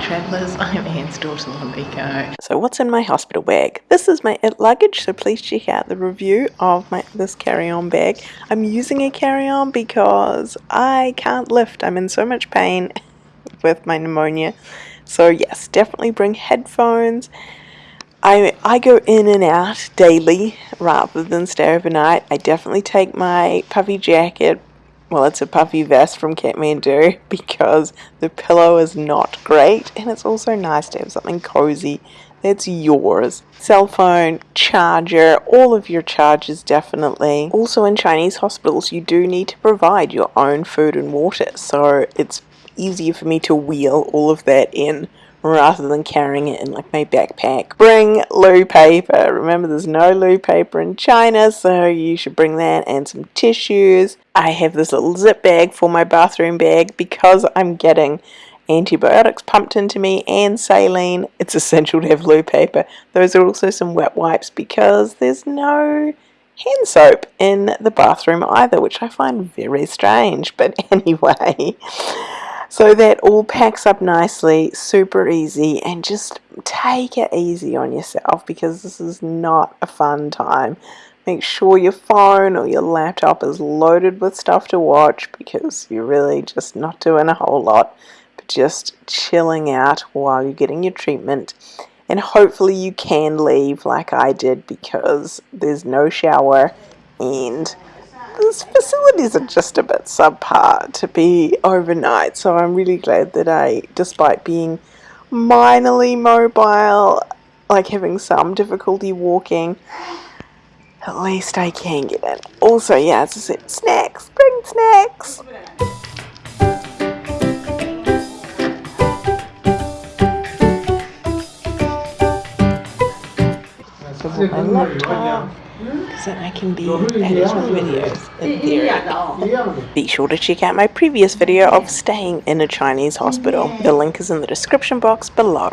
travellers, I'm Anne's daughter Lamiko. So what's in my hospital bag? This is my it luggage, so please check out the review of my this carry-on bag. I'm using a carry-on because I can't lift. I'm in so much pain with my pneumonia. So yes, definitely bring headphones. I, I go in and out daily rather than stay overnight. I definitely take my puffy jacket, well it's a puffy vest from Kathmandu because the pillow is not great and it's also nice to have something cozy that's yours. Cell phone, charger, all of your chargers definitely. Also in Chinese hospitals you do need to provide your own food and water so it's easier for me to wheel all of that in rather than carrying it in like my backpack. Bring loo paper. Remember there's no loo paper in China so you should bring that and some tissues. I have this little zip bag for my bathroom bag because I'm getting antibiotics pumped into me and saline. It's essential to have loo paper. Those are also some wet wipes because there's no hand soap in the bathroom either which I find very strange but anyway so that all packs up nicely, super easy, and just take it easy on yourself because this is not a fun time. Make sure your phone or your laptop is loaded with stuff to watch because you're really just not doing a whole lot, but just chilling out while you're getting your treatment. And hopefully you can leave like I did because there's no shower and these facilities are just a bit subpar to be overnight so I'm really glad that I, despite being minorly mobile, like having some difficulty walking, at least I can get in. Also, yeah, as I said, snacks, bring snacks. my laptop so I can be editing videos in theory. Be sure to check out my previous video of staying in a Chinese hospital. The link is in the description box below.